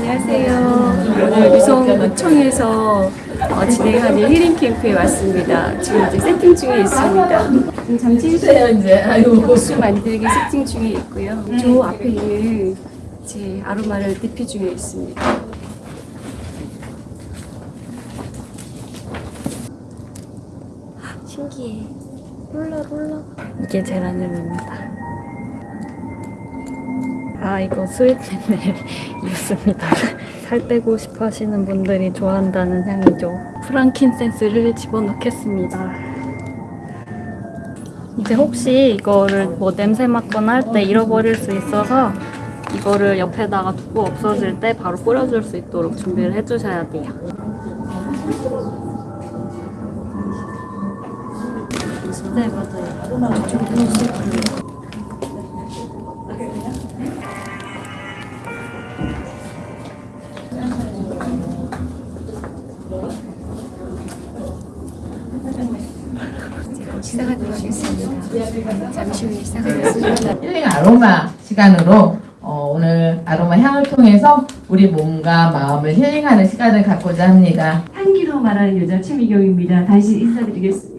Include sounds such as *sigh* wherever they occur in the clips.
안녕하세요. 오늘 유성구청에서 어, 진행하는 힐링 캠프에 왔습니다. 지금 이제 세팅 중에 있습니다. 음, 잠시 주세요 이제 아이고 도수 만들기 세팅 중에 있고요. 저 앞에 있는 제 아로마를 대피 중에 있습니다. 신기해. 롤러 롤러. 이게 제라늄입니다. 아 이거 스웨트넷 입습니다. *laughs* 살 빼고 싶어 하시는 분들이 좋아한다는 향이죠. 프랑킨센스를 집어넣겠습니다. 이제 혹시 이거를 뭐 냄새 맡거나 할 때 잃어버릴 수 있어서 이거를 옆에다가 두고 없어질 때 바로 뿌려줄 수 있도록 준비를 해주셔야 돼요. 네 맞아요. 시작하도록 하겠습니다. 잠시 후에 시작하겠습니다. 힐링 아로마 시간으로 어, 오늘 아로마 향을 통해서 우리 몸과 마음을 힐링하는 시간을 갖고자 합니다. 향기로 말하는 여자 최미경입니다. 다시 인사드리겠습니다.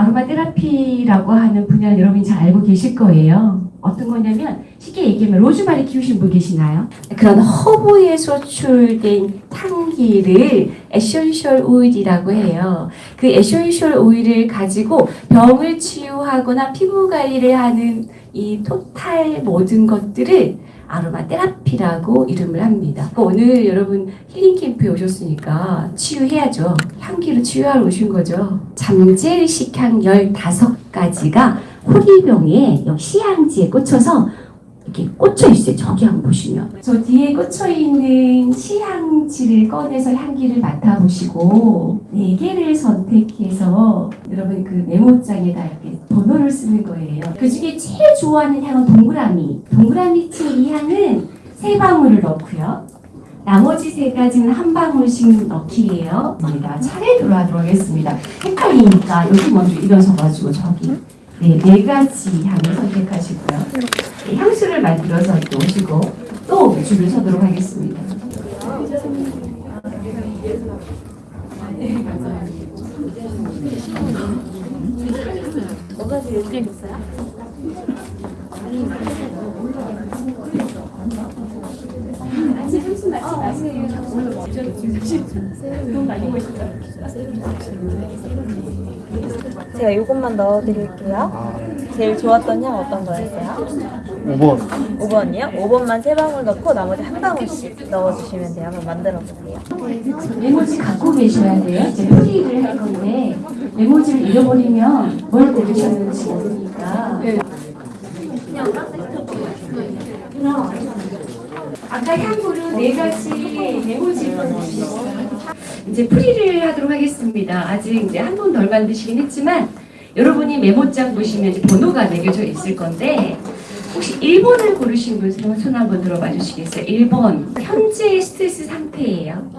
아로마 테라피라고 하는 분야 여러분이 잘 알고 계실 거예요. 어떤 거냐면 쉽게 얘기하면 로즈마리 키우신 분 계시나요? 그런 허브에서 추출된 향기를 에센셜 오일이라고 해요. 그 에센셜 오일을 가지고 병을 치유하거나 피부 관리를 하는 이 토탈 모든 것들을 아로마 테라피라고 이름을 합니다. 오늘 여러분 힐링 캠프에 오셨으니까 치유해야죠. 향기로 치유하러 오신 거죠. 잠재의식 향 15가지가 호리병에 시향지에 꽂혀서 이렇게 꽂혀 있어요. 저기 한번 보시면. 저 뒤에 꽂혀 있는 시향지를 꺼내서 향기를 맡아보시고 네 개를 선택해서 여러분 그 메모장에다 이렇게 번호를 쓰는 거예요. 그 중에 제일 좋아하는 향은 동그라미. 동그라미 층이 향은 세 방울을 넣고요. 나머지 세 가지는 한 방울씩 넣기예요. 저희가 차례대로 하도록 하겠습니다. 헷갈리니까 여기 먼저 일어서가지고 저기 네, 네 가지 향을 선택하시고요. 네, 향수를 만들어서 이렇게 오시고 또 줄을 서도록 하겠습니다. 제 가 이것만 넣어드릴게요. 제일 좋았던 향 어떤 거였어요? 5번 5번이요? 5번만 세 방울 넣고 나머지 한 방울씩 넣어주시면 돼요. 한번 만들어 보세요. 메모지 갖고 계셔야 돼요. 이제 풀이를 할 건데 메모지를 잃어버리면 뭘 고르셨는지 모르니까. 그럼 아까 향으로 네 가지 메모지를. 이제 풀이를 하도록 하겠습니다. 아직 이제 한 번 덜 만드시긴 했지만 여러분이 메모장 보시면 번호가 매겨져 있을 건데 혹시 1번을 고르신 분 손 한번 들어봐 주시겠어요? 1번 현재의 스트레스 상태예요.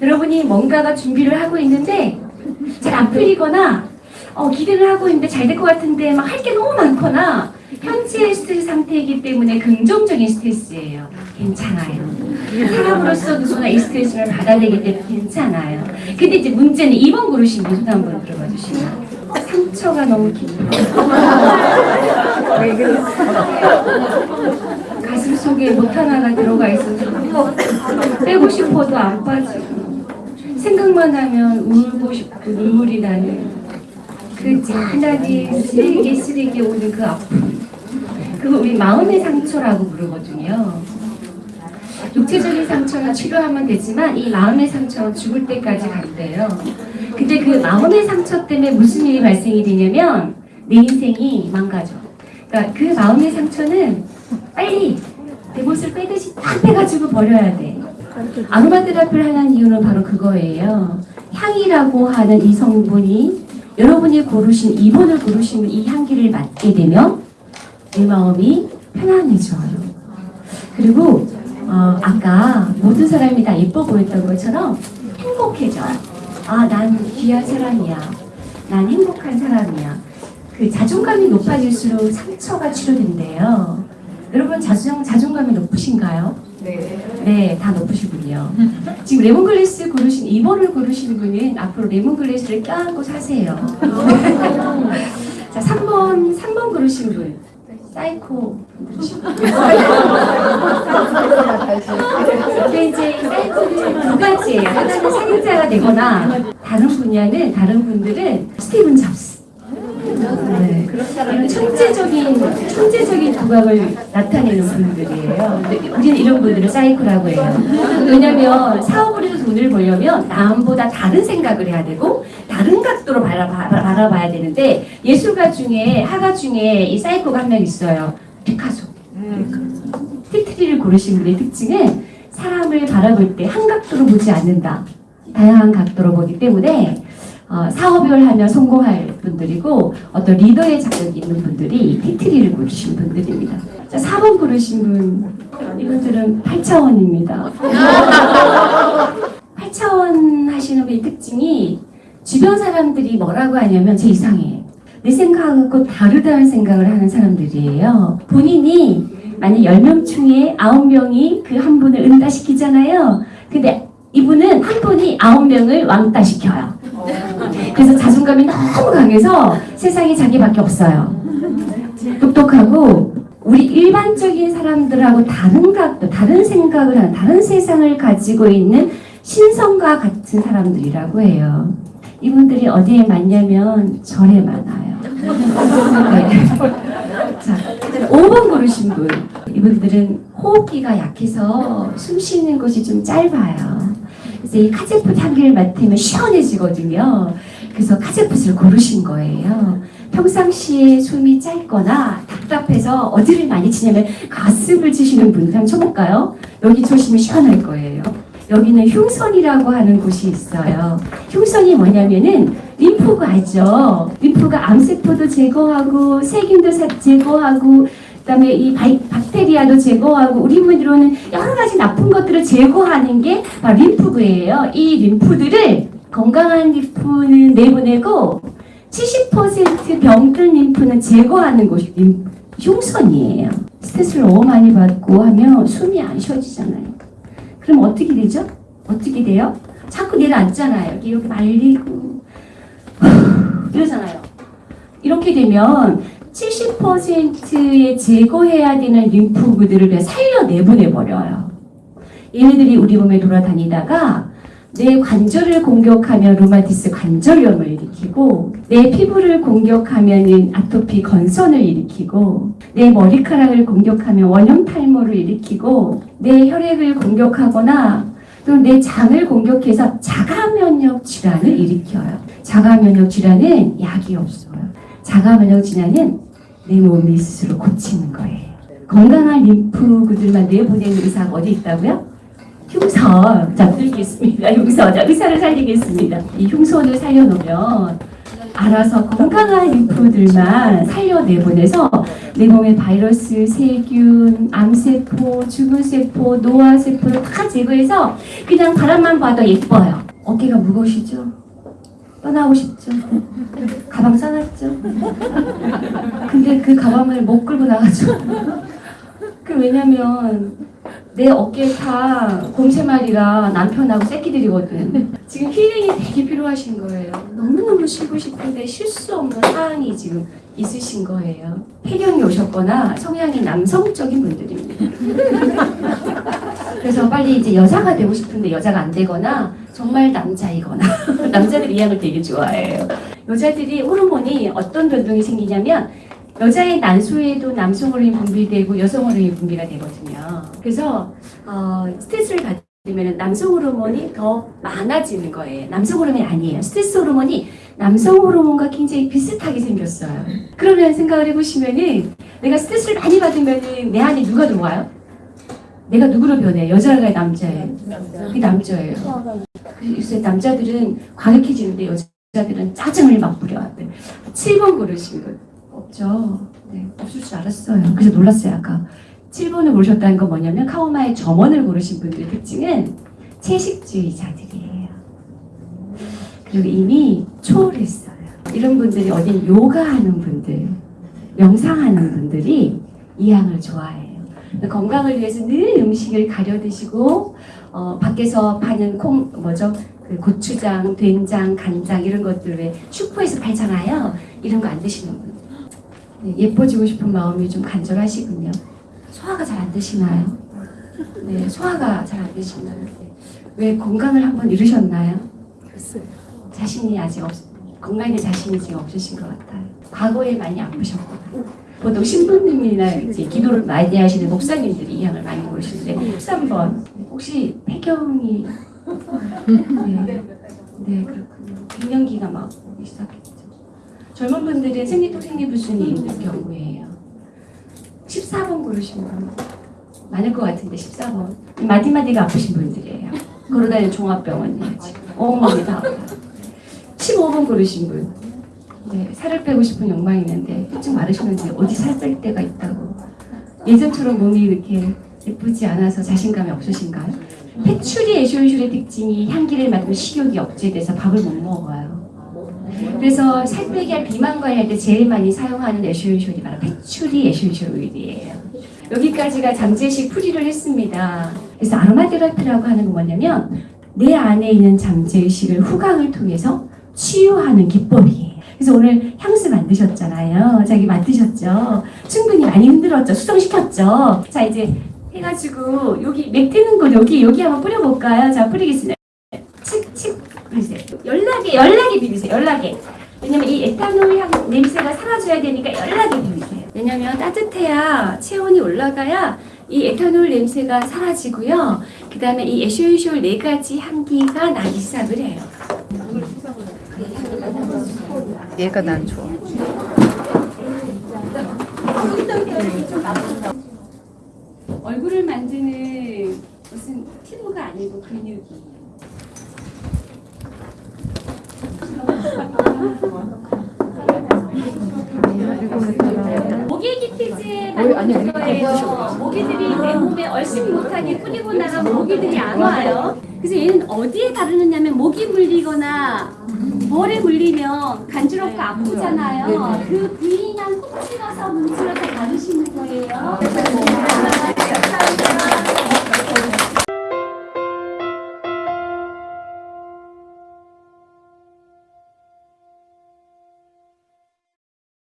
여러분이 뭔가가 준비를 하고 있는데 잘 안 풀리거나 어, 기대를 하고 있는데 잘 될 것 같은데 막 할 게 너무 많거나 현재의 스트레스 상태이기 때문에 긍정적인 스트레스예요. 괜찮아요. 사람으로서 누구나 이 스트레스를 받아내기 때문에 괜찮아요. 근데 이제 문제는 2번 고르신 분손 한번 들어봐 주시면 상처가 너무 깊어. 왜 그랬어? 가슴 속에 못 하나가 들어가 있어서 빼고 싶어도 안 빠지고 생각만 하면 울고 싶고 눈물이 나는 그 잔잔하게 쓰레기 쓰레기 오는 그 아픔 그거 우리 마음의 상처라고 부르거든요 육체적인 상처는 치료하면 되지만 이 마음의 상처는 죽을 때까지 간대요 근데 그 마음의 상처 때문에 무슨 일이 발생이 되냐면 내 인생이 망가져 그러니까 그 마음의 상처는 빨리 내 못을 빼듯이 딱 빼가지고 버려야 돼 아로마 테라피를 하는 이유는 바로 그거예요. 향이라고 하는 이 성분이 여러분이 고르신 2번을 고르시면 이 향기를 맡게 되면 내 마음이 편안해져요. 그리고 어, 아까 모든 사람이 다 예뻐 보였던 것처럼 행복해져. 아, 난 귀한 사람이야. 난 행복한 사람이야. 그 자존감이 높아질수록 상처가 치료된대요. 여러분 자존, 자존감이 높으신가요? 네. 네, 다 높으시군요. 지금 레몬글래스 고르신 2번을 고르신 분은 앞으로 레몬글래스를 껴안고 사세요. *laughs* 자, 3번, 3번 고르신 분. 사이코. *laughs* 근데 이제 사이코는 두 가지예요. 하나는 살인자가 되거나 다른 분야는 다른 분들은 스티븐 잡스. 네. 이런 천재적인 천재적인 두각을 나타내는 분들이에요. 우리는 이런 분들을 사이코라고 해요. 왜냐하면 사업을 해서 돈을 벌려면 남보다 다른 생각을 해야 되고 다른 각도로 바라봐, 바라봐야 되는데 예술가 중에 화가 중에 이 사이코가 한 명 있어요. 피카소. 티트리를 고르신 분의 특징은 사람을 바라볼 때 한 각도로 보지 않는다. 다양한 각도로 보기 때문에 어, 사업을 하면 성공할 분들이고 어떤 리더의 자격이 있는 분들이 이 티트리를 고르신 분들입니다. 자, 4번 고르신 분 이분들은 8차원입니다. 8차원 *laughs* 하시는 분의 특징이 주변 사람들이 뭐라고 하냐면 제 이상해. 내 생각하고 다르다는 생각을 하는 사람들이에요. 본인이 만약 10명 중에 9명이 그 한 분을 응다시키잖아요. 근데 이분은 한 분이 9명을 왕따 시켜요. 그래서 자존감이 너무 강해서 세상에 자기밖에 없어요. 똑똑하고 우리 일반적인 사람들하고 다른 각도, 다른 생각을 하는, 다른 세상을 가지고 있는 신성과 같은 사람들이라고 해요. 이분들이 어디에 많냐면 절에 많아요. 네. 자, 5번 고르신 분. 이분들은 호흡기가 약해서 숨 쉬는 곳이 좀 짧아요. 그래서 이 카제풋 향기를 맡으면 시원해지거든요. 그래서 cajeput을 고르신 거예요. 평상시에 숨이 짧거나 답답해서 어디를 많이 치냐면 가슴을 치시는 분들 한번 쳐볼까요? 여기 조심히 시원할 거예요. 여기는 흉선이라고 하는 곳이 있어요. 흉선이 뭐냐면은 림프가 알죠? 림프가 암세포도 제거하고 세균도 사- 제거하고 그다음에 이 바이, 박테리아도 제거하고 우리 몸으로는 여러 가지 나쁜 것들을 제거하는 게 바로 림프구예요. 이 림프들을 건강한 림프는 내보내고 70% 병든 림프는 제거하는 곳이 림, 흉선이에요. 스트레스를 너무 많이 받고 하면 숨이 안 쉬어지잖아요. 그럼 어떻게 되죠? 어떻게 돼요? 자꾸 내려앉잖아요. 이렇게 말리고 *sighs* 이러잖아요. 이렇게 되면 70%의 제거해야 되는 림프구들을 살려 내보내 버려요. 얘네들이 우리 몸에 돌아다니다가 내 관절을 공격하면 루마티스 관절염을 일으키고 내 피부를 공격하면 아토피 건선을 일으키고 내 머리카락을 공격하면 원형 탈모를 일으키고 내 혈액을 공격하거나 또 내 장을 공격해서 자가 면역 질환을 일으켜요. 자가 면역 질환은 약이 없어요. 자가 면역 질환은 내 몸이 스스로 고치는 거예요. 건강한 림프구들만 내보내는 의사가 어디 있다고요? 흉선 잡들겠습니다. 흉선 자, 의사를 살리겠습니다. 이 흉선을 살려놓으면 알아서 건강한 림프들만 살려내보내서 내 몸의 바이러스, 세균, 암세포, 죽은 세포, 노화세포를 다 제거해서 그냥 바람만 봐도 예뻐요. 어깨가 무거우시죠? 떠나고 싶죠? 가방 싸놨죠? 근데 그 가방을 못 끌고 나가죠. 그 왜냐면 내 어깨 다 곰새말이라 남편하고 새끼들이거든. *laughs* 지금 힐링이 되게 필요하신 거예요. 너무너무 쉬고 싶은데 쉴 수 없는 상황이 지금 있으신 거예요. 폐경이 오셨거나 성향이 남성적인 분들입니다. *laughs* 그래서 빨리 이제 여자가 되고 싶은데 여자가 안 되거나 정말 남자이거나 남자들이 이 약을 되게 좋아해요. 여자들이 호르몬이 어떤 변동이 생기냐면 여자의 난소에도 남성 호르몬이 분비되고 여성 호르몬이 분비가 되거든요. 그래서 어, 스트레스를 받으면 남성 호르몬이 더 많아지는 거예요. 남성 호르몬이 아니에요. 스트레스 호르몬이 남성 호르몬과 굉장히 비슷하게 생겼어요. 그러면 생각을 해보시면은 내가 스트레스를 많이 받으면은 내 안에 누가 들어와요? 내가 누구로 변해? 여자가 남자예요. 그게 남자예요. 그래서 남자들은 과격해지는데 여자들은 짜증을 막 부려요. 7번 고르신 분 없죠. 네, 없을 줄 알았어요. 그래서 놀랐어요 아까. 7번을 고르셨다는 건 뭐냐면 카오마의 점원을 고르신 분들의 특징은 채식주의자들이에요. 그리고 이미 초월했어요. 이런 분들이 어딘 요가하는 분들, 명상하는 분들이 이 향을 좋아해요. 건강을 위해서 늘 음식을 가려 드시고 어, 밖에서 파는 콩 뭐죠? 그 고추장, 된장, 간장 이런 것들 왜 슈퍼에서 팔잖아요. 이런 거 안 드시는 분. 네, 예뻐지고 싶은 마음이 좀 간절하시군요. 소화가 잘 안 되시나요? 네, 소화가 잘 안 되시나요? 네. 왜 건강을 한번 잃으셨나요? 자신이 아직 없, 건강에 자신이 지금 없으신 것 같아요. 과거에 많이 아프셨고 보통 신부님이나 이제 기도를 많이 하시는 목사님들이 이 양을 많이 보시는데 13번 혹시 폐경이 네, 네 그렇군요. 갱년기가 막 오기 시작했죠. 젊은 분들은 생리통 있는 경우예요. 14번 고르신 분 많을 것 같은데 14번 마디마디가 아프신 분들이에요. 걸어다니는 종합병원이에요. 온몸이 다 아파요. 15번 고르신 분 네, 살을 빼고 싶은 욕망이 있는데 좀 마르시는데 어디 살뺄 데가 있다고 예전처럼 몸이 이렇게 예쁘지 않아서 자신감이 없으신가요? 패추리 에쇼인슐의 특징이 향기를 맡으면 식욕이 억제돼서 밥을 못 먹어요. 그래서 살 빼기 할 비만 관리할 때 제일 많이 사용하는 에쇼인슐이 바로 패추리 에쇼인슐 오일이에요. 여기까지가 잠재식 풀이를 했습니다. 그래서 아로마 테라피라고 하는 건 뭐냐면 내 안에 있는 잠재의식을 후광을 통해서 치유하는 기법이에요. 그래서 오늘 향수 만드셨잖아요. 자기 만드셨죠. 충분히 많이 흔들었죠. 수정시켰죠. 자 이제 해가지고 여기 맥 트는 거 여기 여기 한번 뿌려볼까요? 자 뿌리겠습니다. 연락에 연락에 비비세요. 연락에. 왜냐면 이 에탄올 향 냄새가 사라져야 되니까 연락에 비비세요. 왜냐면 따뜻해야 체온이 올라가야 이 에탄올 냄새가 사라지고요. 그 다음에 이 에쇼이쇼 네 가지 향기가 나기 시작을 해요. 얘가 난 좋아. 얼굴을 만드는 무슨 피부가 아니고 근육이에요. 모기기 티즈에 만든 거예요. 모기들이 내 몸에 얼씬 못하게 뿌리고 나가면 모기들이 안 와요. 그래서 얘는 어디에 바르느냐면 모기 물리거나 머리 물리면 간지럽고 아프잖아요. 그 부위만 콕 찍어서 문질러서 바르시는 거예요.